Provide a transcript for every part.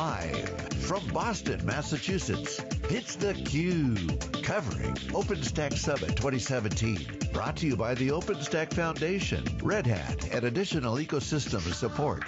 Live from Boston, Massachusetts, it's theCUBE, covering OpenStack Summit 2017. Brought to you by the OpenStack Foundation, Red Hat, and additional ecosystem support.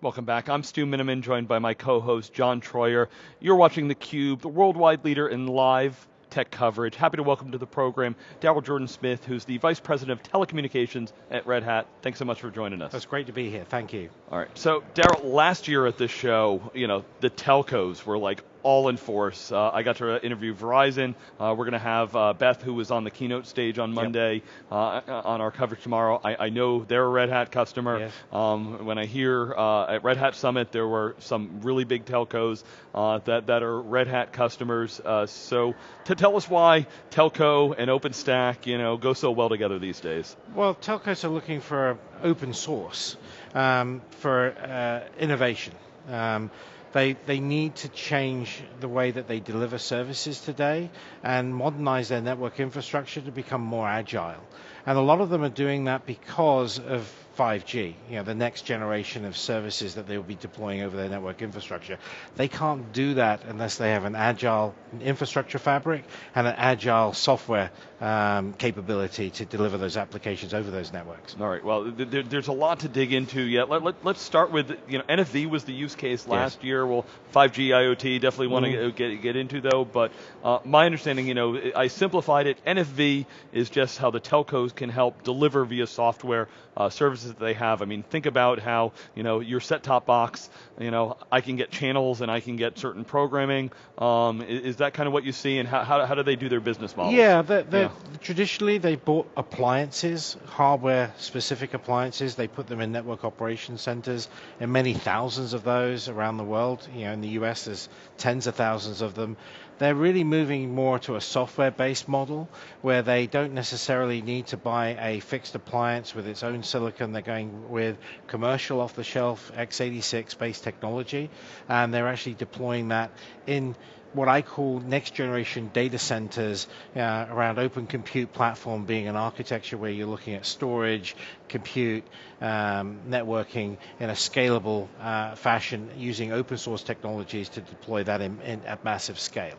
Welcome back. I'm Stu Miniman, joined by my co-host John Troyer. You're watching theCUBE, the worldwide leader in live tech coverage. Happy to welcome to the program Darrell Jordan-Smith, who's the Vice President of Telecommunications at Red Hat. Thanks so much for joining us. That's great to be here, thank you. All right, so Daryl, last year at this show, you know, the telcos were like all in force. Uh, I got to interview Verizon. Uh, we're going to have uh, Beth, who was on the keynote stage on Monday, yep. Uh, on our coverage tomorrow. I, I, know they're a Red Hat customer. Yes. Um, when I hear uh, at Red Hat Summit, there were some really big telcos uh, that, that are Red Hat customers. so to tell us why telco and OpenStack, you know, go so well together these days. Well, telcos are looking for open source um, for innovation. Um, they, they need to change the way that they deliver services today and modernize their network infrastructure to become more agile. And a lot of them are doing that because of 5G, you know, the next generation of services that they will be deploying over their network infrastructure. They can't do that unless they have an agile infrastructure fabric and an agile software um, capability to deliver those applications over those networks. All right, well, there, there's a lot to dig into yet. Let, us let, start with, you know, NFV was the use case last yes. year. Well, 5G IoT definitely want to mm. get, get into though, but uh, my understanding, you know, I simplified it. NFV is just how the telcos can help deliver via software uh, services that they have. I mean, think about how, you know, your set-top box, you know, I can get channels and I can get certain programming. Um, is, is, that kind of what you see and how, how, how do they do their business model? Yeah, they're, they're, yeah, traditionally they bought appliances, hardware-specific appliances. They put them in network operation centers and many thousands of those around the world. You know, in the US there's tens of thousands of them they're really moving more to a software-based model where they don't necessarily need to buy a fixed appliance with its own silicon. They're going with commercial off-the-shelf x86-based technology, and they're actually deploying that in what I call next generation data centers uh, around open compute platform being an architecture where you're looking at storage, compute, um, networking in a scalable uh, fashion using open source technologies to deploy that in, in, at massive scale.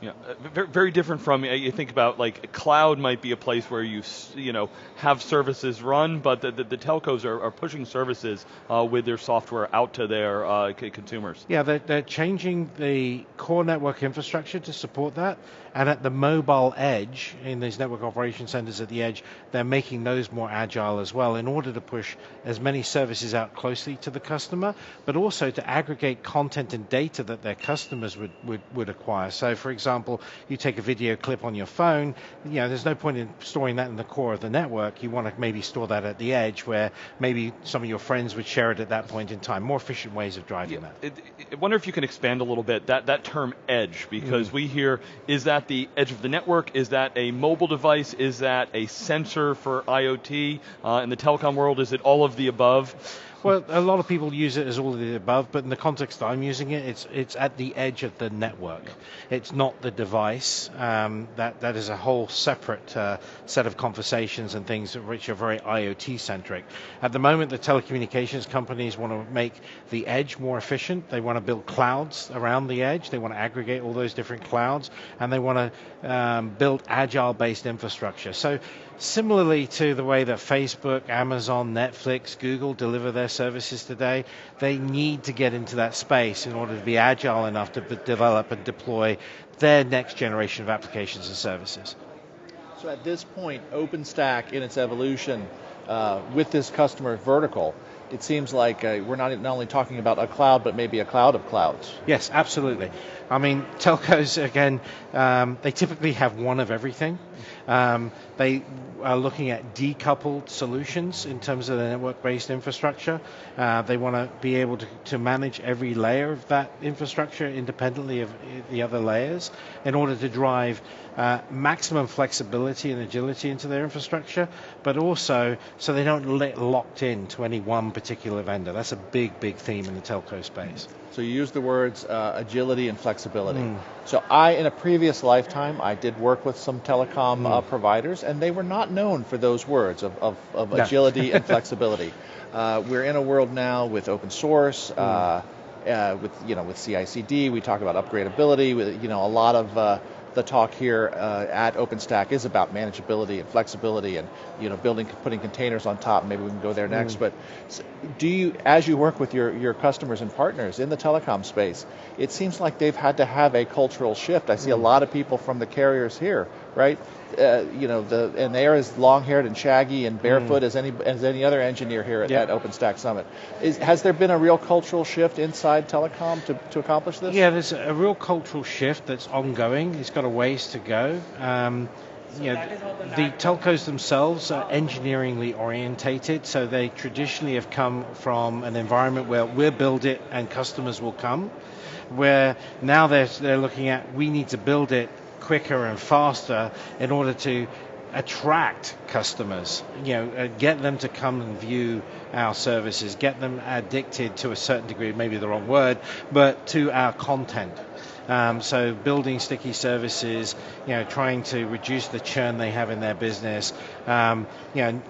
Yeah, uh, very different from you think about like cloud might be a place where you you know have services run, but the, the, the telcos are, are, pushing services uh, with their software out to their uh, consumers. Yeah, they're, they're changing the core network infrastructure to support that, and at the mobile edge in these network operation centers at the edge, they're making those more agile as well in order to push as many services out closely to the customer, but also to aggregate content and data that their customers would would, would acquire. So, for example example, you take a video clip on your phone, you know, there's no point in storing that in the core of the network. You want to maybe store that at the edge where maybe some of your friends would share it at that point in time. More efficient ways of driving yeah, that. I wonder if you can expand a little bit that, that term edge, because mm. we hear, is that the edge of the network? Is that a mobile device? Is that a sensor for IoT? Uh, in the telecom world, is it all of the above? Well, a lot of people use it as all of the above, but in the context that I'm using it, it's it's at the edge of the network. It's not the device. Um, that that is a whole separate uh, set of conversations and things which are very IoT centric. At the moment, the telecommunications companies want to make the edge more efficient. They want to build clouds around the edge. They want to aggregate all those different clouds, and they want to um, build agile-based infrastructure. So Similarly to the way that Facebook, Amazon, Netflix, Google deliver their services today, they need to get into that space in order to be agile enough to develop and deploy their next generation of applications and services. So at this point, OpenStack in its evolution uh, with this customer vertical, it seems like uh, we're not, not only talking about a cloud, but maybe a cloud of clouds. Yes, absolutely. I mean, telcos, again, um, they typically have one of everything. Um, they are looking at decoupled solutions in terms of the network-based infrastructure. Uh, they want to be able to, to manage every layer of that infrastructure independently of the other layers in order to drive uh, maximum flexibility and agility into their infrastructure, but also so they don't get locked in to any one particular vendor. That's a big, big theme in the telco space. So you use the words uh, agility and flexibility. Mm. So I, in a previous lifetime, I did work with some telecom mm. Uh, providers, and they were not known for those words of, of, of no. agility and flexibility. Uh, we're in a world now with open source. Mm. with you know with CI/CD, we talk about upgradability. With you know a lot of uh, the talk here uh, at OpenStack is about manageability and flexibility and you know building putting containers on top. Maybe we can go there next. Mm. But do you, as you work with your your customers and partners in the telecom space, it seems like they've had to have a cultural shift. I see mm. a lot of people from the carriers here, right? Uh, you know, the and they are as long-haired and shaggy and barefoot mm. as any as any other engineer here at, yeah. at OpenStack Summit. Is, has there been a real cultural shift inside telecom to, to accomplish this? Yeah, there's a real cultural shift that's ongoing. It's got a ways to go. Um, you know, the telcos themselves are engineeringly orientated, so they traditionally have come from an environment where we'll build it and customers will come. Where now they're, they're looking at we need to build it quicker and faster in order to attract customers, you know, uh, get them to come and view our services, get them addicted to a certain degree, maybe the wrong word, but to our content. Um, so building sticky services, you know, trying to reduce the churn they have in their business, um, you know,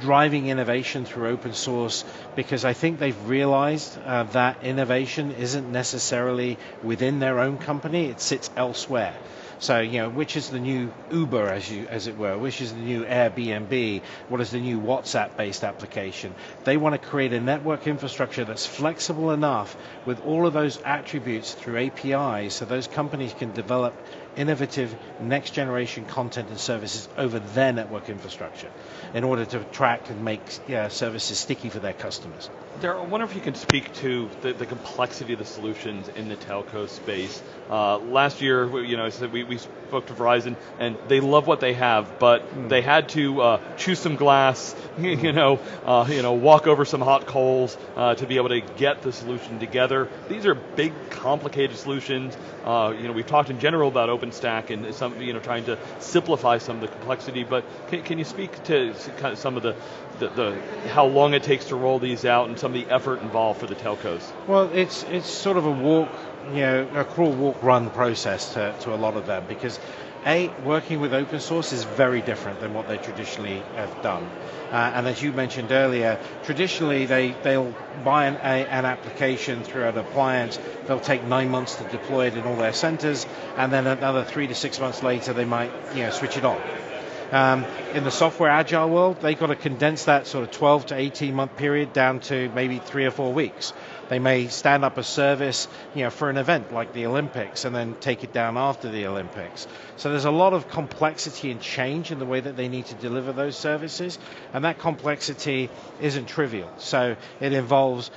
driving innovation through open source because I think they've realized uh, that innovation isn't necessarily within their own company, it sits elsewhere. So, you know, which is the new Uber, as you as it were, which is the new Airbnb, what is the new WhatsApp-based application? They want to create a network infrastructure that's flexible enough with all of those attributes through APIs, so those companies can develop innovative next generation content and services over their network infrastructure in order to attract and make yeah, services sticky for their customers. Darrell, I wonder if you can speak to the, the complexity of the solutions in the telco space. Uh, last year, you know, we, we spoke to Verizon, and they love what they have, but mm. they had to uh, chew some glass, you know, uh, you know, walk over some hot coals uh, to be able to get the solution together. These are big, complicated solutions. Uh, you know, we've talked in general about OpenStack and some, you know, trying to simplify some of the complexity. But can, can you speak to kind of some of the, the, the, how long it takes to roll these out and some of the effort involved for the telcos? Well, it's it's sort of a walk, you know, a crawl, walk, run process to, to a lot of them because a, working with open source is very different than what they traditionally have done. Uh, and as you mentioned earlier, traditionally they, they'll buy an, a, an application through an appliance, they'll take nine months to deploy it in all their centers, and then another three to six months later they might you know, switch it on. Um, in the software agile world, they've got to condense that sort of 12 to 18 month period down to maybe three or four weeks. They may stand up a service, you know, for an event like the Olympics and then take it down after the Olympics. So there's a lot of complexity and change in the way that they need to deliver those services, and that complexity isn't trivial. So it involves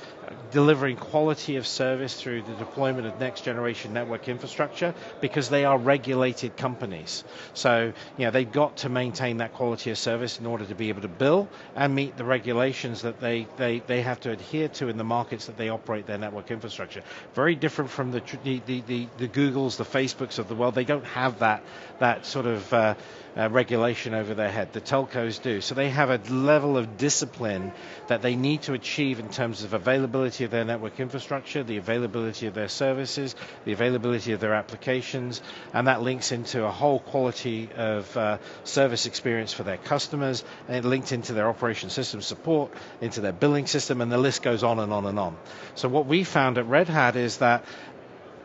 delivering quality of service through the deployment of next generation network infrastructure because they are regulated companies. So, you know, they've got to maintain that quality of service in order to be able to bill and meet the regulations that they, they, they have to adhere to in the markets that they operate their network infrastructure. Very different from the, the, the, the Googles, the Facebooks of the world. They don't have that, that sort of uh, uh, regulation over their head. The telcos do. So they have a level of discipline that they need to achieve in terms of availability of their network infrastructure, the availability of their services, the availability of their applications, and that links into a whole quality of uh, service experience for their customers, and it linked into their operation system support, into their billing system, and the list goes on and on and on. So what we found at Red Hat is that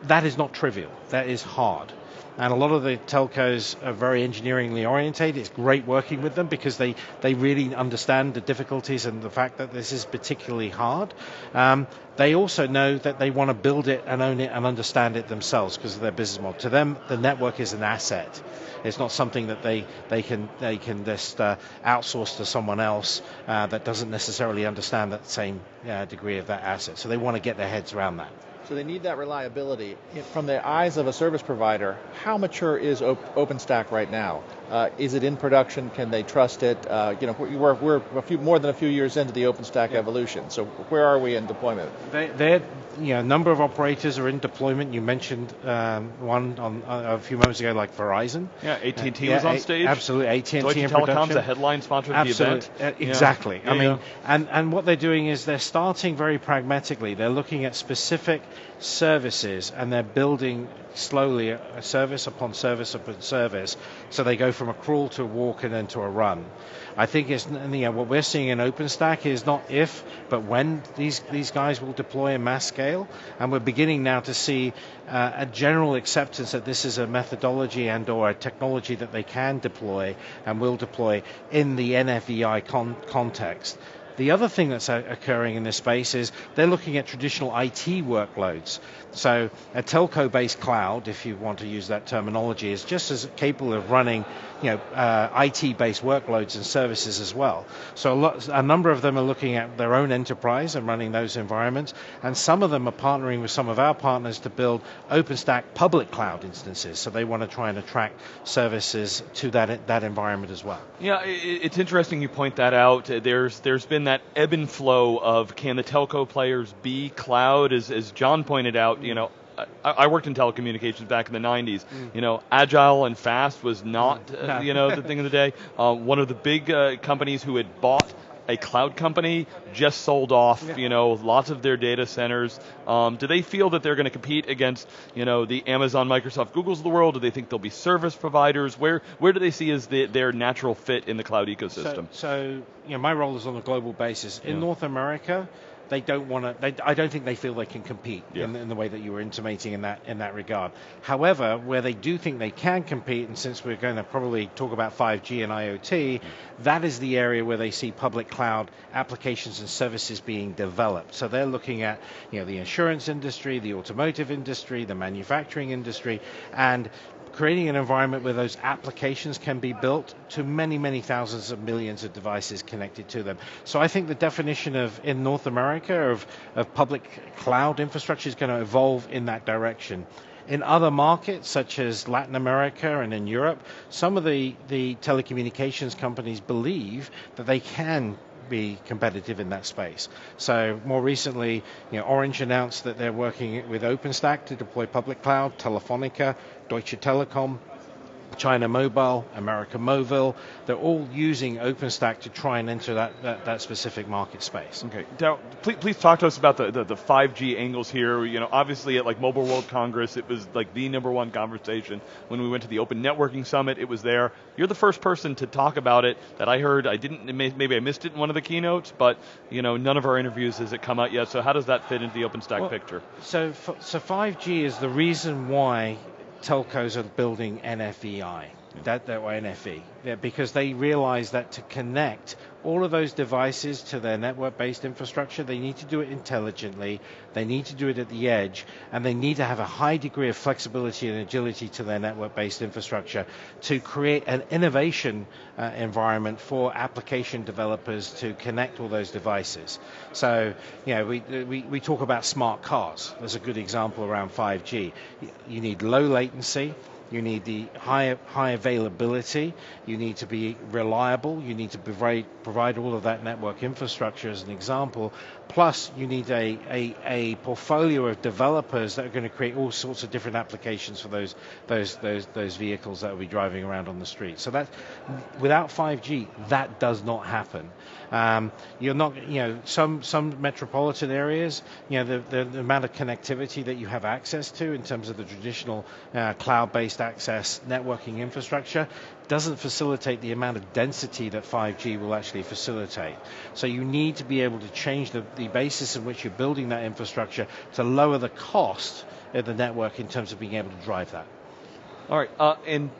that is not trivial. That is hard and a lot of the telcos are very engineeringly orientated. It's great working with them because they, they really understand the difficulties and the fact that this is particularly hard. Um, they also know that they want to build it and own it and understand it themselves because of their business model. To them, the network is an asset. It's not something that they, they can they can just uh, outsource to someone else uh, that doesn't necessarily understand that same uh, degree of that asset. So they want to get their heads around that. So they need that reliability. From the eyes of a service provider, how mature is OpenStack right now? Uh, is it in production? Can they trust it? Uh, you know, we're, we're a few more than a few years into the OpenStack yeah. evolution. So where are we in deployment? They, they're, you know, a number of operators are in deployment. You mentioned um, one on uh, a few moments ago, like Verizon. Yeah, AT&T was on stage. Absolutely, AT&T Deutsche in Telecom's production. a headline sponsor of absolutely. the event. exactly. Yeah. I mean, and and what they're doing is they're starting very pragmatically. They're looking at specific services and they're building slowly a service upon service upon service. So they go from a crawl to a walk and then to a run. I think it's what we're seeing in OpenStack is not if, but when these these guys will deploy in mass scale, and we're beginning now to see uh, a general acceptance that this is a methodology and or a technology that they can deploy and will deploy in the NFVI con- context. The other thing that's occurring in this space is they're looking at traditional IT workloads. So a telco-based cloud, if you want to use that terminology, is just as capable of running, you know, uh, IT-based workloads and services as well. So a, lot, a number of them are looking at their own enterprise and running those environments, and some of them are partnering with some of our partners to build OpenStack public cloud instances. So they want to try and attract services to that that environment as well. Yeah, it's interesting you point that out. There's there's been that ebb and flow of can the telco players be cloud, as as John pointed out you know, I, I, worked in telecommunications back in the 90s. Mm. You know, agile and fast was not, uh, you know, the thing of the day. Uh, one of the big uh, companies who had bought a cloud company just sold off, yeah. you know, lots of their data centers. Um, do they feel that they're going to compete against, you know, the Amazon, Microsoft, Google's of the world? Do they think they'll be service providers? Where where do they see as the, their natural fit in the cloud ecosystem? So, so, you know, my role is on a global basis. In yeah. North America, they don't want to. I don't think they feel they can compete yeah. in, in, the way that you were intimating in that in that regard. However, where they do think they can compete, and since we're going to probably talk about 5G and IoT, that is the area where they see public cloud applications and services being developed. So they're looking at you know the insurance industry, the automotive industry, the manufacturing industry, and creating an environment where those applications can be built to many, many thousands of millions of devices connected to them. So I think the definition of in North America of, of public cloud infrastructure is going to evolve in that direction. In other markets, such as Latin America and in Europe, some of the, the telecommunications companies believe that they can be competitive in that space. So more recently, you know, Orange announced that they're working with OpenStack to deploy public cloud. Telefonica, Deutsche Telekom, China Mobile, America Mobile, they're all using OpenStack to try and enter that, that, that specific market space. Okay, Darrell, please, please talk to us about the, the, the, 5G angles here. You know, obviously at like Mobile World Congress, it was like the number one conversation. When we went to the Open Networking Summit, it was there. You're the first person to talk about it that I heard. I didn't, maybe I missed it in one of the keynotes, but you know, none of our interviews has it come out yet. So how does that fit into the OpenStack well, picture? So, so 5G is the reason why telcos are building NFVI, that, that way NFV, yeah, because they realize that to connect all of those devices to their network-based infrastructure, they need to do it intelligently, they need to do it at the edge, and they need to have a high degree of flexibility and agility to their network-based infrastructure to create an innovation uh, environment for application developers to connect all those devices. So, you know, we, we, we talk about smart cars. There's a good example around 5G. You need low latency, you need the high, high availability, you need to be reliable, you need to provide, provide all of that network infrastructure as an example, plus you need a, a, a portfolio of developers that are going to create all sorts of different applications for those, those, those, those vehicles that will be driving around on the street. So that, without 5G, that does not happen. Um, you're not, you know, some some metropolitan areas, you know, the, the, the, amount of connectivity that you have access to in terms of the traditional uh, cloud-based access networking infrastructure doesn't facilitate the amount of density that 5G will actually facilitate. So you need to be able to change the, the basis in which you're building that infrastructure to lower the cost of the network in terms of being able to drive that. All right, uh, and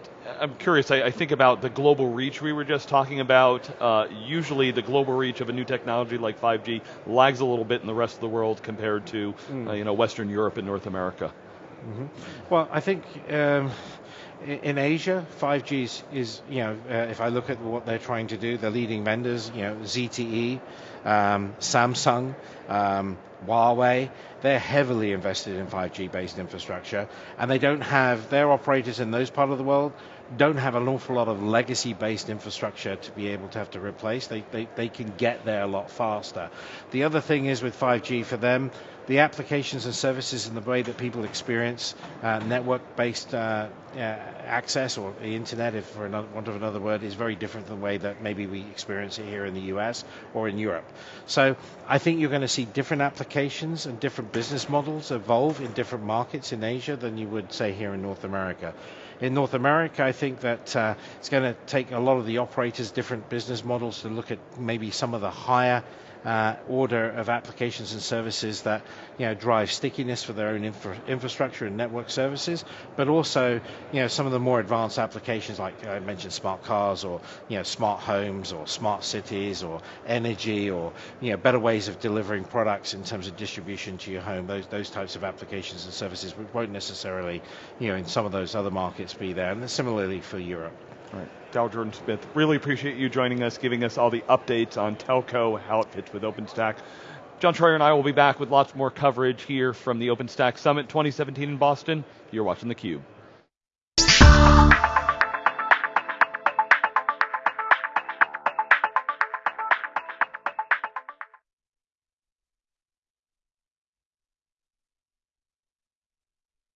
I'm curious. I, I, think about the global reach we were just talking about. Uh, usually, the global reach of a new technology like 5G lags a little bit in the rest of the world compared to, mm. uh, you know, Western Europe and North America. Mm-hmm. Well, I think um, in Asia, 5G is, is you know, uh, if I look at what they're trying to do, the leading vendors, you know, ZTE, um, Samsung, um, Huawei, they're heavily invested in 5G based infrastructure, and they don't have, their operators in those part of the world don't have an awful lot of legacy based infrastructure to be able to have to replace. They, they, they can get there a lot faster. The other thing is with 5G for them, the applications and services and the way that people experience uh, network-based uh, uh, access or the internet, if for another, want of another word, is very different than the way that maybe we experience it here in the US or in Europe. So I think you're going to see different applications and different business models evolve in different markets in Asia than you would say here in North America. In North America, I think that uh, it's going to take a lot of the operators' different business models to look at maybe some of the higher Uh, order of applications and services that you know drive stickiness for their own infra- infrastructure and network services, but also you know some of the more advanced applications like I mentioned smart cars or you know smart homes or smart cities or energy or you know better ways of delivering products in terms of distribution to your home. Those those types of applications and services which won't necessarily you know in some of those other markets be there, and similarly for Europe. Right. Darrell Jordan Smith, really appreciate you joining us, giving us all the updates on telco, how it fits with OpenStack. John Troyer and I will be back with lots more coverage here from the OpenStack Summit 2017 in Boston. You're watching theCUBE.